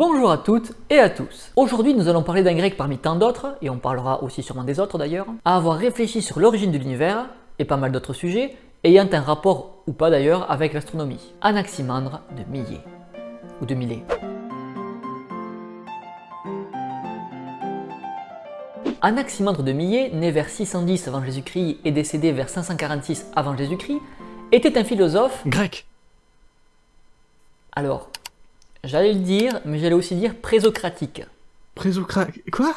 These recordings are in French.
Bonjour à toutes et à tous. Aujourd'hui, nous allons parler d'un grec parmi tant d'autres, et on parlera aussi sûrement des autres d'ailleurs, à avoir réfléchi sur l'origine de l'univers, et pas mal d'autres sujets, ayant un rapport, ou pas d'ailleurs, avec l'astronomie. Anaximandre de Millet. Ou de Millet. Anaximandre de Millet, né vers 610 avant Jésus-Christ et décédé vers 546 avant Jésus-Christ, était un philosophe Grec. Alors, j'allais le dire, mais j'allais aussi dire présocratique. Présocratique. Quoi?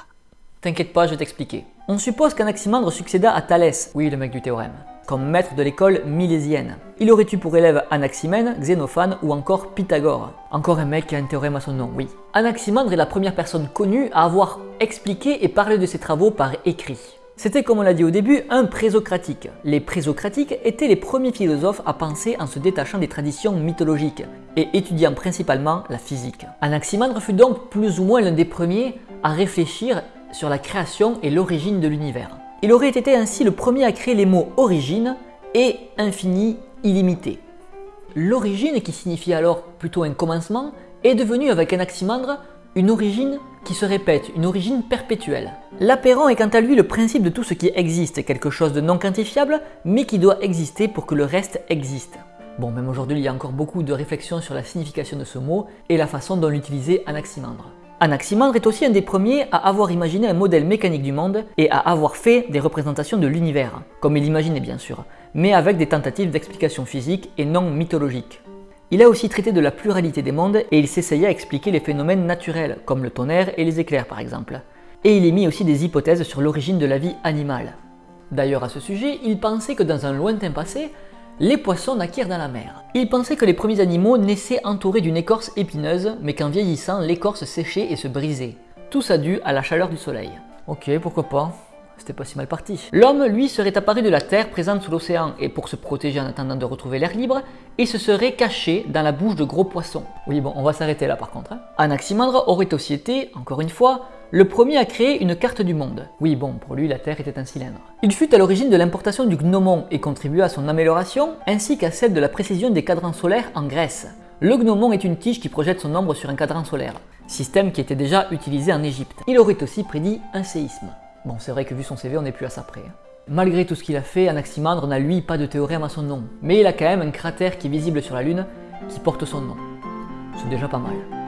T'inquiète pas, je vais t'expliquer. On suppose qu'Anaximandre succéda à Thalès, oui le mec du théorème, comme maître de l'école milésienne. Il aurait eu pour élève Anaximène, Xénophane ou encore Pythagore. Encore un mec qui a un théorème à son nom, oui. Anaximandre est la première personne connue à avoir expliqué et parlé de ses travaux par écrit. C'était comme on l'a dit au début, un présocratique. Les présocratiques étaient les premiers philosophes à penser en se détachant des traditions mythologiques et étudiant principalement la physique. Anaximandre fut donc plus ou moins l'un des premiers à réfléchir sur la création et l'origine de l'univers. Il aurait été ainsi le premier à créer les mots origine et infini illimité. L'origine, qui signifie alors plutôt un commencement, est devenue avec Anaximandre une origine qui se répète, une origine perpétuelle. L'apérant est quant à lui le principe de tout ce qui existe, quelque chose de non quantifiable, mais qui doit exister pour que le reste existe. Bon, même aujourd'hui, il y a encore beaucoup de réflexions sur la signification de ce mot et la façon dont l'utilisait Anaximandre. Anaximandre est aussi un des premiers à avoir imaginé un modèle mécanique du monde et à avoir fait des représentations de l'univers, comme il imaginait bien sûr, mais avec des tentatives d'explication physique et non mythologique. Il a aussi traité de la pluralité des mondes et il s'essayait à expliquer les phénomènes naturels, comme le tonnerre et les éclairs par exemple. Et il émit aussi des hypothèses sur l'origine de la vie animale. D'ailleurs à ce sujet, il pensait que dans un lointain passé, les poissons naquirent dans la mer. Il pensait que les premiers animaux naissaient entourés d'une écorce épineuse, mais qu'en vieillissant, l'écorce séchait et se brisait. Tout ça dû à la chaleur du soleil. Ok, pourquoi pas? C'était pas si mal parti. L'homme, lui, serait apparu de la terre présente sous l'océan et pour se protéger en attendant de retrouver l'air libre, il se serait caché dans la bouche de gros poissons. Oui bon, on va s'arrêter là par contre. Hein. Anaximandre aurait aussi été, encore une fois, le premier à créer une carte du monde. Oui bon, pour lui la Terre était un cylindre. Il fut à l'origine de l'importation du gnomon et contribua à son amélioration, ainsi qu'à celle de la précision des cadrans solaires en Grèce. Le gnomon est une tige qui projette son ombre sur un cadran solaire, système qui était déjà utilisé en Égypte. Il aurait aussi prédit un séisme. Bon, c'est vrai que vu son CV, on n'est plus à ça près. Hein. Malgré tout ce qu'il a fait, Anaximandre n'a lui pas de théorème à son nom, mais il a quand même un cratère qui est visible sur la Lune qui porte son nom. C'est déjà pas mal.